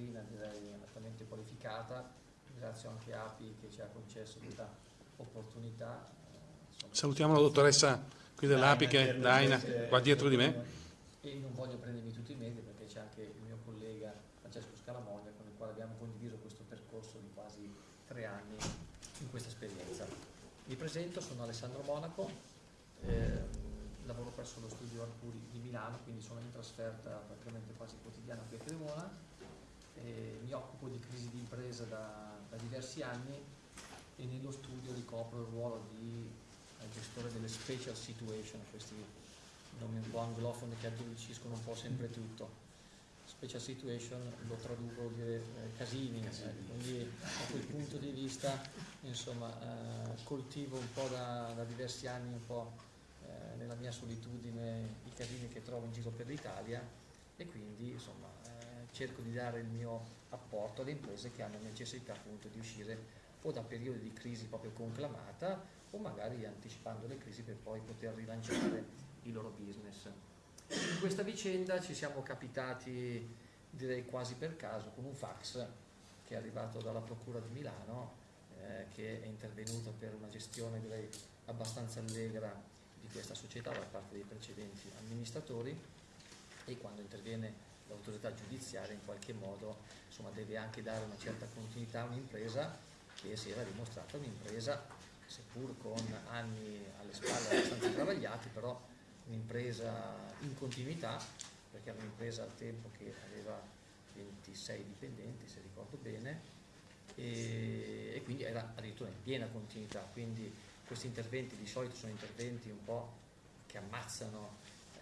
vetrina direi altamente qualificata, ringrazio anche API che ci ha concesso questa opportunità. Salutiamo la dottoressa qui dell'API che è Daina, qua dietro di me. E non voglio prendermi tutti i meriti perché c'è anche il mio collega Francesco Scalamoglia con il quale abbiamo condiviso questo percorso di quasi tre anni in questa esperienza. Mi presento, sono Alessandro Monaco, eh, lavoro presso lo studio Arcuri di Milano, quindi sono in trasferta praticamente quasi quotidiana qui a Cremona, eh, mi occupo di crisi di impresa da, da, diversi anni e nello studio ricopro il ruolo di eh, gestore delle special situation, questi nomi un po' anglofoni che addolciscono un po' sempre tutto. Special situation lo traduco vuol dire eh, casini, eh, quindi da quel punto di vista insomma, eh, coltivo un po' da, da, diversi anni un po' eh, nella mia solitudine i casini che trovo in giro per l'Italia e quindi insomma, eh, cerco di dare il mio apporto alle imprese che hanno necessità appunto di uscire o da periodi di crisi proprio conclamata o magari anticipando le crisi per poi poter rilanciare il loro business. In questa vicenda ci siamo capitati, direi quasi per caso, con un fax che è arrivato dalla Procura di Milano, eh, che è intervenuta per una gestione direi abbastanza allegra di questa società da parte dei precedenti amministratori e quando interviene l'autorità giudiziaria in qualche modo insomma, deve anche dare una certa continuità a un'impresa che si era dimostrata un'impresa seppur con anni alle spalle abbastanza travagliati però un'impresa in continuità, perché era un'impresa al tempo che aveva 26 dipendenti, se ricordo bene, e, e, quindi era addirittura in piena continuità, quindi questi interventi di solito sono interventi un po' che ammazzano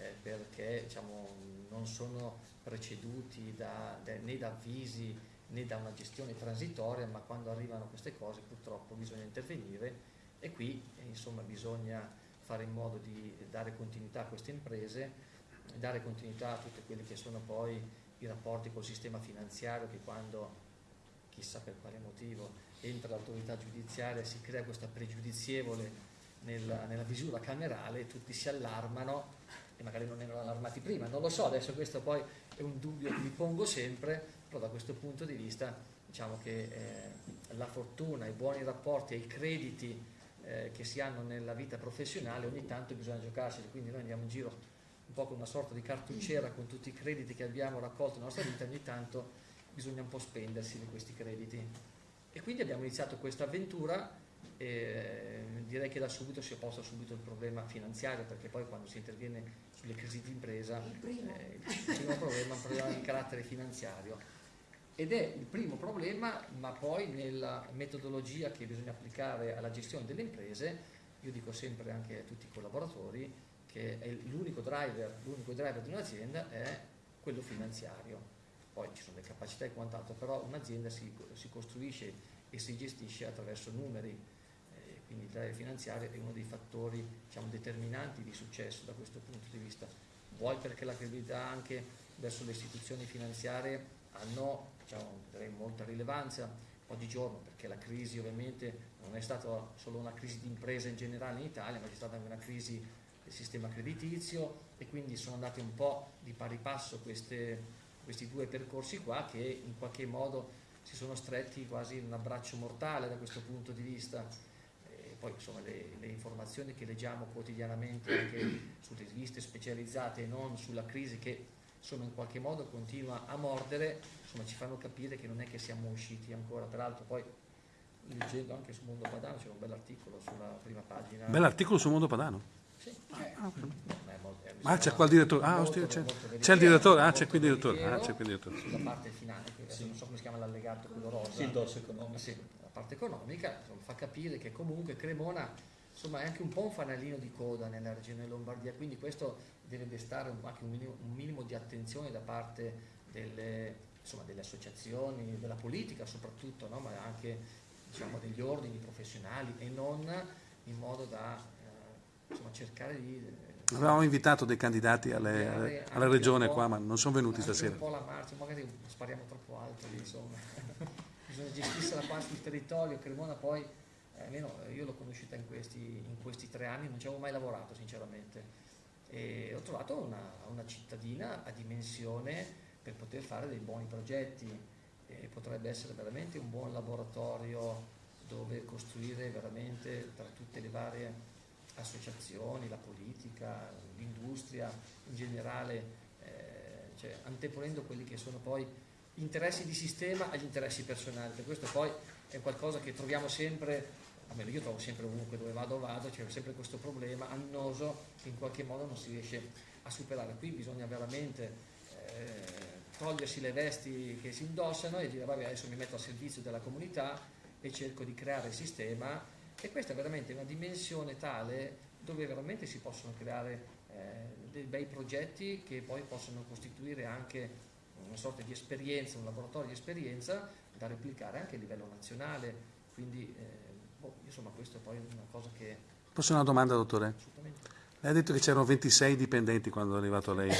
eh, perché diciamo, non sono preceduti da, da, né da avvisi né da una gestione transitoria, ma quando arrivano queste cose purtroppo bisogna intervenire e qui eh, insomma bisogna fare in modo di dare continuità a queste imprese, dare continuità a tutti quelli che sono poi i rapporti col sistema finanziario che quando, chissà per quale motivo, entra l'autorità giudiziaria si crea questa pregiudizievole nella, nella visura camerale, tutti si allarmano e magari non erano allarmati prima, non lo so, adesso questo poi è un dubbio che mi pongo sempre, però da questo punto di vista diciamo che eh, la fortuna, i buoni rapporti e i crediti eh, che si hanno nella vita professionale ogni tanto bisogna giocarseli, quindi noi andiamo in giro un po' con una sorta di cartucciera con tutti i crediti che abbiamo raccolto nella nostra vita, ogni tanto bisogna un po' spendersi di questi crediti. E quindi abbiamo iniziato questa avventura e direi che da subito si è posto subito il problema finanziario perché poi quando si interviene sulle crisi di impresa il primo, eh, il primo problema è un problema di carattere finanziario. Ed è il primo problema, ma poi nella metodologia che bisogna applicare alla gestione delle imprese, io dico sempre anche a tutti i collaboratori che l'unico driver, driver, di un'azienda è quello finanziario. Poi ci sono le capacità e quant'altro, però un'azienda si, si, costruisce e si gestisce attraverso numeri, eh, quindi il driver finanziario è uno dei fattori diciamo, determinanti di successo da questo punto di vista. Vuoi perché la credibilità anche verso le istituzioni finanziarie? Hanno diciamo, molta rilevanza. Oggigiorno perché la crisi ovviamente non è stata solo una crisi di impresa in generale in Italia ma c'è stata anche una crisi del sistema creditizio e quindi sono andati un po' di pari passo queste, questi due percorsi qua che in qualche modo si sono stretti quasi in un abbraccio mortale da questo punto di vista poi insomma le, le informazioni che leggiamo quotidianamente anche sulle riviste specializzate e non sulla crisi che insomma in qualche modo continua a mordere, insomma ci fanno capire che non è che siamo usciti ancora, peraltro poi leggendo anche su Mondo Padano c'è un bell'articolo sulla prima pagina. Bell'articolo su Mondo Padano? Sì. Ah, okay. ah c'è qua il direttore, ah, molto, c'è, c'è, il direttore, ah c'è qui il direttore, ah, c'è qui il direttore. Sulla parte finale, sì. non so come si chiama l'allegato, quello rosa. Sì, il dorso economico. Sì, parte economica insomma, fa capire che comunque Cremona insomma, è anche un po' un fanalino di coda nella regione Lombardia, quindi questo deve destare anche un minimo, un minimo di attenzione da parte delle, insomma, delle, associazioni, della politica soprattutto, no? ma anche diciamo, degli ordini professionali e non in modo da eh, insomma, cercare di... Eh, Avevamo invitato dei candidati alle, alle, alla regione qua, ma non sono venuti stasera. Un po' la marcia, magari spariamo troppo alto lì, insomma. Bisogna gestirsi la parte del territorio, Cremona poi, eh, almeno io l'ho conosciuta in questi, in questi tre anni, non ci avevo mai lavorato sinceramente. E ho trovato una, una cittadina a dimensione per poter fare dei buoni progetti. E potrebbe essere veramente un buon laboratorio dove costruire veramente tra tutte le varie associazioni, la politica, l'industria in generale, eh, cioè anteponendo quelli che sono poi interessi di sistema agli interessi personali, per questo poi è qualcosa che troviamo sempre, almeno io trovo sempre ovunque dove vado vado, c'è sempre questo problema annoso che in qualche modo non si riesce a superare. Qui bisogna veramente eh, togliersi le vesti che si indossano e dire vabbè adesso mi metto a servizio della comunità e cerco di creare il sistema e questa è veramente una dimensione tale dove veramente si possono creare eh, dei bei progetti che poi possono costituire anche una sorta di esperienza, un laboratorio di esperienza da replicare anche a livello nazionale, quindi eh, boh, insomma questo poi è una cosa che... Posso una domanda dottore? Assolutamente. Lei ha detto che c'erano 26 dipendenti quando è arrivato lei.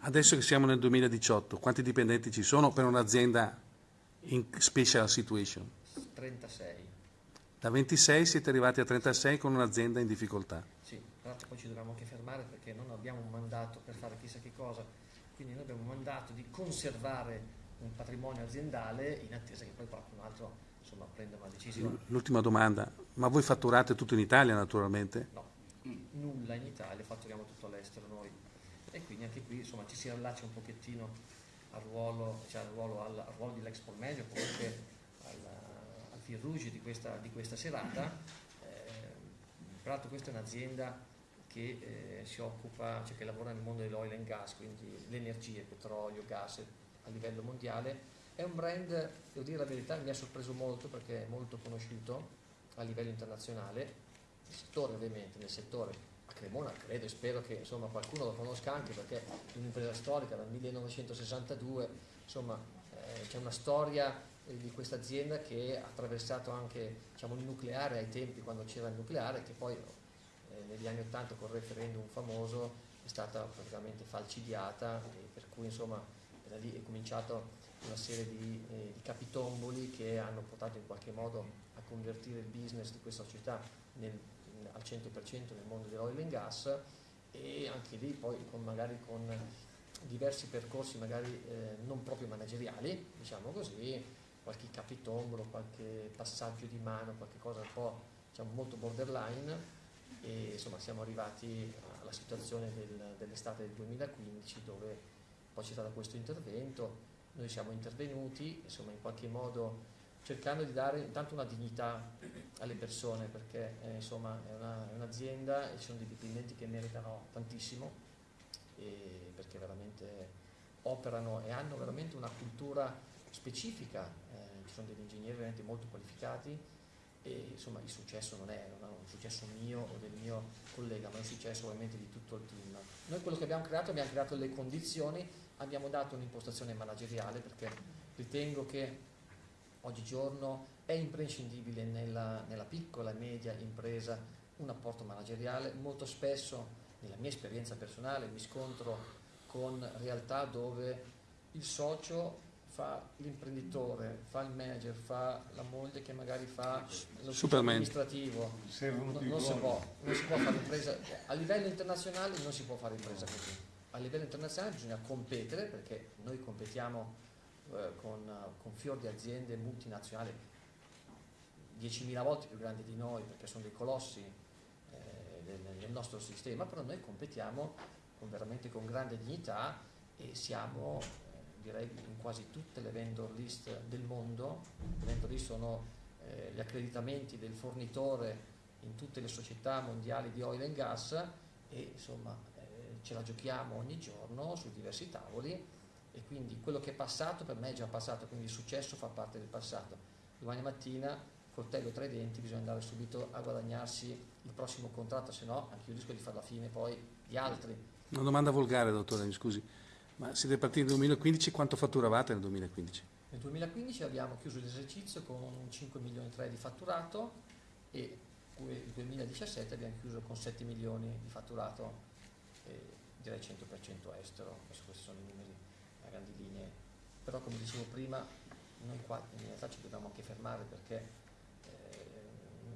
Adesso che siamo nel 2018, quanti dipendenti ci sono per un'azienda in special situation? 36. Da 26 siete arrivati a 36 con un'azienda in difficoltà. Sì, tra l'altro poi ci dobbiamo anche fermare perché non abbiamo un mandato per fare chissà che cosa, quindi noi abbiamo un mandato di conservare un patrimonio aziendale in attesa che poi qualcun altro insomma, prenda una decisione. L'ultima domanda, ma voi fatturate tutto in Italia naturalmente? No, nulla in Italia, fatturiamo tutto all'estero noi e quindi anche qui insomma, ci si allaccia un pochettino al ruolo, cioè al ruolo, al, al ruolo dell'Expo Medio, comunque al, al fil rouge di questa, di questa serata. Eh, peraltro questa è un'azienda che eh, si occupa, cioè che lavora nel mondo dell'oil and gas, quindi l'energia, petrolio, gas a livello mondiale. È un brand, devo dire la verità, mi ha sorpreso molto perché è molto conosciuto a livello internazionale, nel settore ovviamente, nel settore a Cremona credo e spero che insomma, qualcuno lo conosca anche perché è un'impresa storica dal 1962, insomma eh, c'è una storia eh, di questa azienda che ha attraversato anche diciamo, il nucleare ai tempi quando c'era il nucleare che poi eh, negli anni 80 col referendum famoso è stata praticamente falcidiata per cui insomma da lì è cominciato una serie di, eh, di, capitomboli che hanno portato in qualche modo a convertire il business di questa società nel, al 100% nel mondo dell'oil and gas. E anche lì poi con, magari con diversi percorsi magari eh, non proprio manageriali, diciamo così, qualche capitombolo, qualche passaggio di mano, qualche cosa un po' diciamo, molto borderline e insomma siamo arrivati alla situazione del, dell'estate del 2015 dove poi c'è stato questo intervento, noi siamo intervenuti, insomma in qualche modo cercando di dare intanto una dignità alle persone perché eh, insomma è, una, è, un'azienda e ci sono dei dipendenti che meritano tantissimo perché veramente operano e hanno veramente una cultura specifica, eh, ci sono degli ingegneri veramente molto qualificati e insomma il successo non è, non è, un successo mio o del mio collega, ma è un successo ovviamente di tutto il team. Noi quello che abbiamo creato, abbiamo creato le condizioni, abbiamo dato un'impostazione manageriale perché ritengo che oggigiorno è imprescindibile nella, nella piccola e media impresa un apporto manageriale, molto spesso nella mia esperienza personale mi scontro con realtà dove il socio fa l'imprenditore, fa il manager, fa la moglie che magari fa lo amministrativo. Non, non, si può, non si può fare impresa, a livello internazionale non si può fare impresa così. A livello internazionale bisogna competere perché noi competiamo eh, con, con fior di aziende multinazionali 10.000 volte più grandi di noi perché sono dei colossi eh, del, del, nostro sistema, però noi competiamo con, veramente con grande dignità e siamo direi in quasi tutte le vendor list del mondo, le vendor list sono eh, gli accreditamenti del fornitore in tutte le società mondiali di oil and gas e insomma eh, ce la giochiamo ogni giorno su diversi tavoli e quindi quello che è passato per me è già passato, quindi il successo fa parte del passato. Domani mattina, coltello tra i denti, bisogna andare subito a guadagnarsi il prossimo contratto, se no anche io rischio di fare la fine poi di altri. Una domanda volgare, dottore, mi scusi. Ma siete partiti nel 2015, quanto fatturavate nel 2015? Nel 2015 abbiamo chiuso l'esercizio con 5 milioni e 3 di fatturato e nel 2017 abbiamo chiuso con 7 milioni di fatturato direi 100% estero, questi sono i numeri a grandi linee, però come dicevo prima noi qua in realtà ci dobbiamo anche fermare perché eh,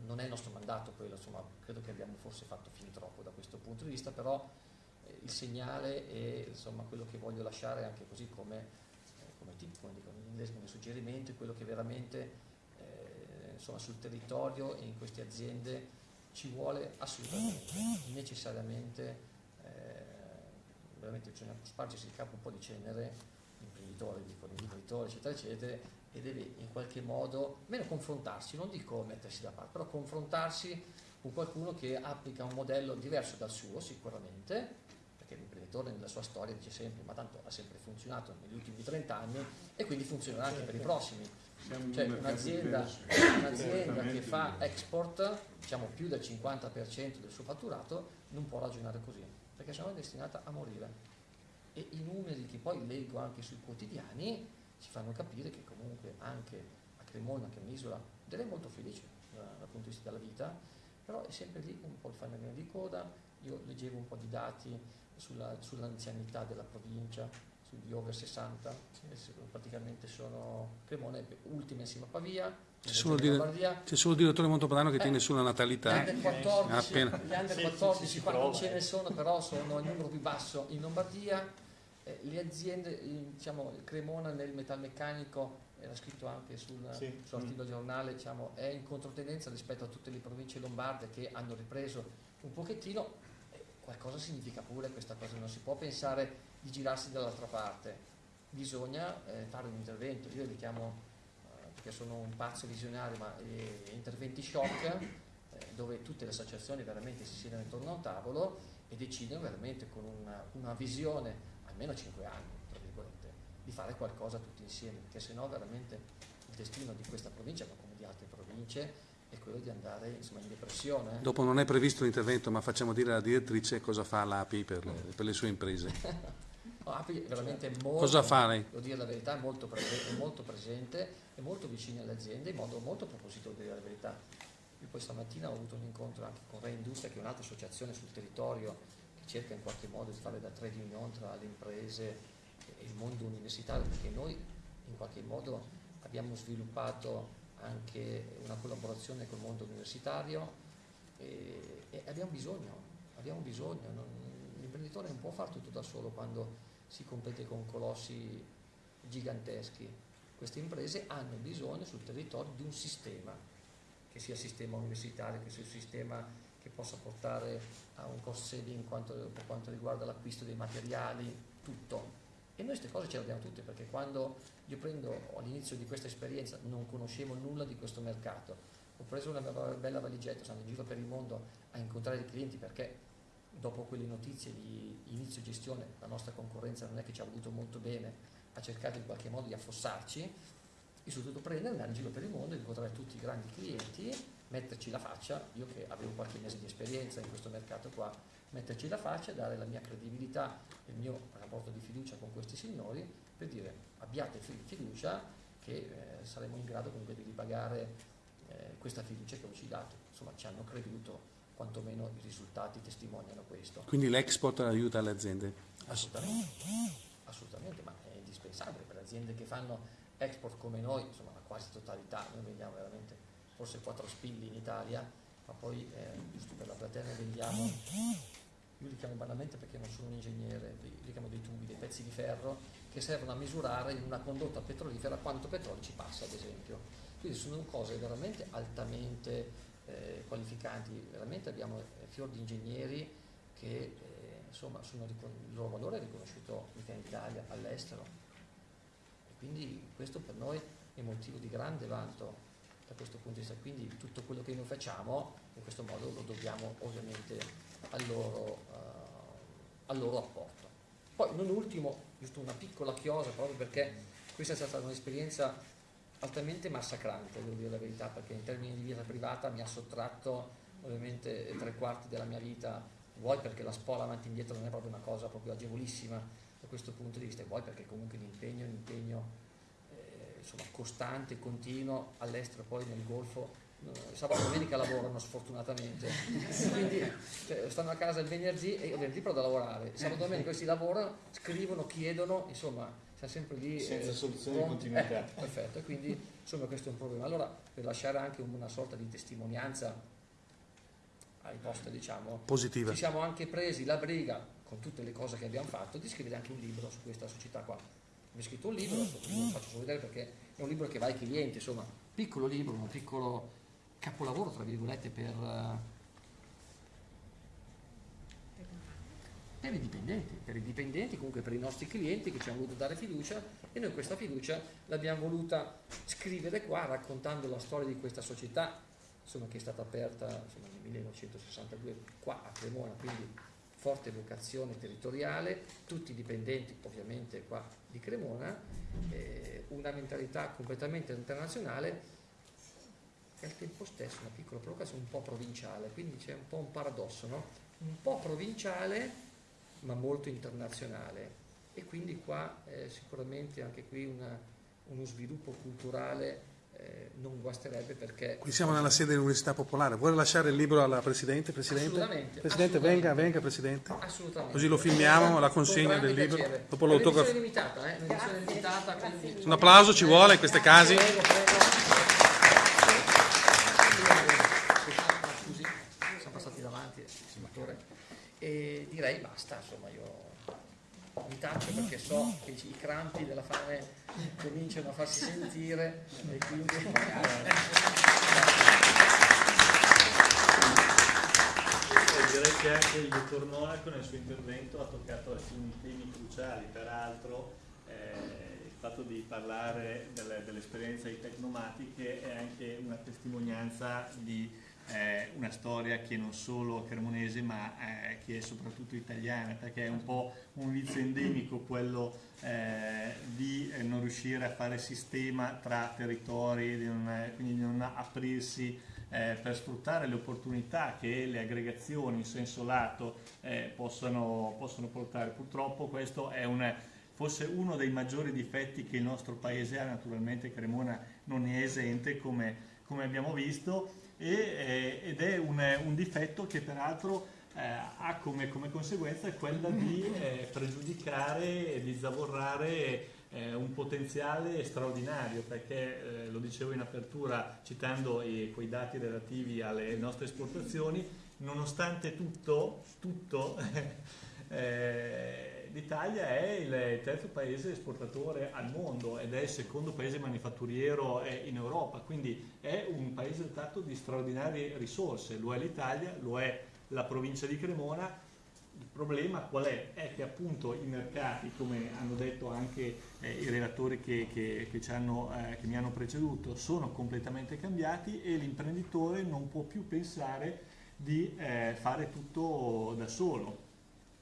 non è il nostro mandato quello, insomma credo che abbiamo forse fatto fin troppo da questo punto di vista, però il segnale e insomma, quello che voglio lasciare anche così come, eh, come team, come dicono gli medesimo suggerimento è quello che veramente eh, insomma, sul territorio e in queste aziende ci vuole assolutamente, necessariamente, eh, veramente bisogna spargersi il capo un po' di cenere, imprenditori, dicono imprenditori, eccetera, eccetera, e deve in qualche modo, meno confrontarsi, non dico mettersi da parte, però confrontarsi con qualcuno che applica un modello diverso dal suo sicuramente, l'imprenditore nella sua storia dice sempre ma tanto ha sempre funzionato negli ultimi 30 anni e quindi funzionerà anche per i prossimi. Cioè un'azienda, un'azienda che fa export, diciamo più del 50% del suo fatturato, non può ragionare così, perché sennò è destinata a morire. E i numeri che poi leggo anche sui quotidiani ci fanno capire che comunque anche a Cremona, che è un'isola, direi molto felice dal punto di vista della vita, però è sempre lì un po' il fanalino di coda, io leggevo un po' di dati sulla, sull'anzianità della provincia, sugli over 60, praticamente sono Cremona ultima insieme a Pavia, c'è solo, dire, c'è solo, il direttore Montopadano che eh, tiene sulla natalità. Gli under 14, gli under 14 sì, sì, qua non ce ne sono, però sono il numero più basso in Lombardia. Eh, le aziende, diciamo, Cremona nel metalmeccanico, era scritto anche sul, sì. sull'articolo mm. giornale, diciamo, è in controtendenza rispetto a tutte le province lombarde che hanno ripreso un pochettino. Eh, qualcosa significa pure questa cosa, non si può pensare di girarsi dall'altra parte, bisogna eh, fare un intervento. Io li chiamo che sono un pazzo visionario, ma eh, interventi shock, eh, dove tutte le associazioni veramente si siedono intorno a un tavolo e decidono veramente con una, una visione, almeno 5 anni, tra virgolette, di fare qualcosa tutti insieme, perché sennò veramente il destino di questa provincia, ma come di altre province, è quello di andare insomma, in depressione. Dopo non è previsto l'intervento, ma facciamo dire alla direttrice cosa fa l'API per le, per le sue imprese. L'API veramente molto, cosa fare? devo dire la verità, è molto, presente, è molto presente è molto vicini alle aziende in modo molto propositivo, devo dire la verità. Io poi stamattina ho avuto un incontro anche con Reindustria, che è un'altra associazione sul territorio che cerca in qualche modo di fare da trade union tra le imprese e il mondo universitario, perché noi in qualche modo abbiamo sviluppato anche una collaborazione col mondo universitario e, e abbiamo bisogno, abbiamo bisogno. Non, l'imprenditore non può fare tutto da solo quando si compete con colossi giganteschi queste imprese hanno bisogno sul territorio di un sistema, che sia sistema universitario, che sia sistema che possa portare a un cost saving quanto, per quanto riguarda l'acquisto dei materiali, tutto. E noi queste cose ce le abbiamo tutte perché quando io prendo all'inizio di questa esperienza non conoscevo nulla di questo mercato, ho preso una bella valigetta, sono in giro per il mondo a incontrare i clienti perché dopo quelle notizie di inizio gestione la nostra concorrenza non è che ci ha voluto molto bene ha cercato in qualche modo di affossarci, dovuto prendere, andare in giro per il mondo, incontrare tutti i grandi clienti, metterci la faccia, io che avevo qualche mese di esperienza in questo mercato qua, metterci la faccia, dare la mia credibilità, il mio rapporto di fiducia con questi signori, per dire abbiate fiducia che eh, saremo in grado comunque di ripagare eh, questa fiducia che ho ci dato. Insomma, ci hanno creduto, quantomeno i risultati testimoniano questo. Quindi l'export aiuta le aziende? Assolutamente, assolutamente, ma indispensabile per aziende che fanno export come noi, insomma la quasi totalità, noi vendiamo veramente forse 4 spilli in Italia, ma poi eh, per la platea vendiamo, io li chiamo banalmente perché non sono un ingegnere, li chiamo dei tubi, dei pezzi di ferro che servono a misurare in una condotta petrolifera quanto petrolio ci passa ad esempio. Quindi sono cose veramente altamente eh, qualificanti, veramente abbiamo eh, fior di ingegneri che eh, insomma il loro valore è riconosciuto in Italia, all'estero quindi questo per noi è motivo di grande vanto da questo punto di vista. Quindi tutto quello che noi facciamo in questo modo lo dobbiamo ovviamente al loro, uh, al loro apporto. Poi non ultimo, giusto una piccola chiosa proprio perché questa è stata un'esperienza altamente massacrante, devo dire la verità, perché in termini di vita privata mi ha sottratto ovviamente tre quarti della mia vita, vuoi perché la spola avanti e indietro non è proprio una cosa proprio agevolissima, da questo punto di vista e poi perché comunque l'impegno è un impegno eh, insomma, costante, continuo, all'estero poi nel Golfo eh, sabato e domenica lavorano sfortunatamente. Quindi cioè, stanno a casa il venerdì e il venerdì però da lavorare sabato e domenica questi lavorano, scrivono, chiedono insomma siamo sempre lì senza eh, soluzione di continuità. Eh, perfetto, e quindi insomma questo è un problema. Allora per lasciare anche una sorta di testimonianza ai posti diciamo positiva. ci siamo anche presi la briga con tutte le cose che abbiamo fatto, di scrivere anche un libro su questa società qua. Mi ho scritto un libro, non faccio solo vedere perché è un libro che va ai clienti, insomma, piccolo libro, un piccolo capolavoro, tra virgolette, per, per i dipendenti, per i dipendenti, comunque per i nostri clienti che ci hanno voluto dare fiducia e noi questa fiducia l'abbiamo voluta scrivere qua raccontando la storia di questa società insomma, che è stata aperta insomma, nel 1962 qua a Cremona, quindi forte vocazione territoriale, tutti dipendenti ovviamente qua di Cremona, eh, una mentalità completamente internazionale e al tempo stesso una piccola provocazione un po' provinciale, quindi c'è un po' un paradosso, no? un po' provinciale ma molto internazionale e quindi qua eh, sicuramente anche qui una, uno sviluppo culturale eh, non guasterebbe perché... Qui siamo nella sede dell'Università Popolare, vuole lasciare il libro alla Presidente? Presidente, assolutamente, Presidente assolutamente. venga, venga Presidente. Assolutamente. Così lo filmiamo, la consegna del libro, piacere. dopo È l'autografo. limitata, eh? limitata. Un applauso ci vuole in questi casi. Prego, prego. Scusi, siamo passati davanti, senatore. E direi basta, insomma, io mi taccio perché so che i crampi della fame cominciano a farsi sentire e quindi... Direi che anche il dottor Monaco nel suo intervento ha toccato alcuni temi cruciali, peraltro eh, il fatto di parlare delle, dell'esperienza di Tecnomatiche è anche una testimonianza di eh, una storia che non solo cremonese ma eh, che è soprattutto italiana perché è un po' un vizio endemico quello eh, di eh, non riuscire a fare sistema tra territori, di non, quindi di non aprirsi eh, per sfruttare le opportunità che le aggregazioni in senso lato eh, possano, possono portare. Purtroppo questo è un, forse uno dei maggiori difetti che il nostro paese ha, naturalmente Cremona non è esente come, come abbiamo visto e, eh, ed è un, un, difetto che peraltro eh, ha come, come, conseguenza quella di eh, pregiudicare e di zavorrare eh, un potenziale straordinario perché eh, lo dicevo in apertura citando quei dati relativi alle nostre esportazioni nonostante tutto, tutto eh, l'Italia è il terzo paese esportatore al mondo ed è il secondo paese manifatturiero in Europa, quindi è un paese dotato di straordinarie risorse, lo è l'Italia, lo è la provincia di Cremona. Il problema qual è? È che appunto i mercati, come hanno detto anche eh, i relatori che, che, che, hanno, eh, che mi hanno preceduto, sono completamente cambiati e l'imprenditore non può più pensare di eh, fare tutto da solo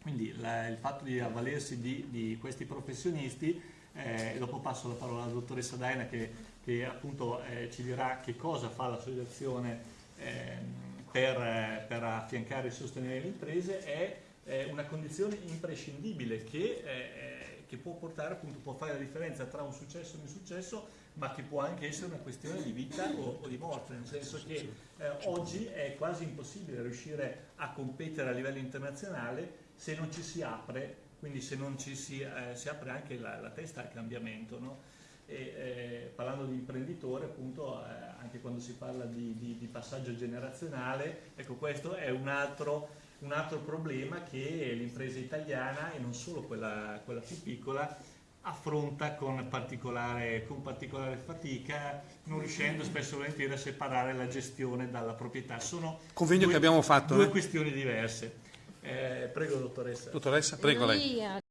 quindi la, il fatto di avvalersi di, di questi professionisti, eh, dopo passo la parola alla dottoressa Daina che, che appunto eh, ci dirà che cosa fa l'associazione eh, per, per, affiancare e sostenere le imprese, è una condizione imprescindibile che, eh, che può portare appunto, può fare la differenza tra un successo e un insuccesso, ma che può anche essere una questione di vita o, o di morte, nel senso che eh, oggi è quasi impossibile riuscire a competere a livello internazionale se non ci si apre, quindi se non ci si, eh, si apre anche la, la, testa al cambiamento. No? E, eh, parlando di imprenditore, appunto, eh, anche quando si parla di, di, di, passaggio generazionale, ecco questo è un altro, un altro problema che l'impresa italiana, e non solo quella, quella più piccola, affronta con particolare, con particolare, fatica, non riuscendo spesso e volentieri a separare la gestione dalla proprietà. Sono Convegno due, che abbiamo fatto. Due eh? questioni diverse. Eh, prego dottoressa. Dottoressa, prego lei.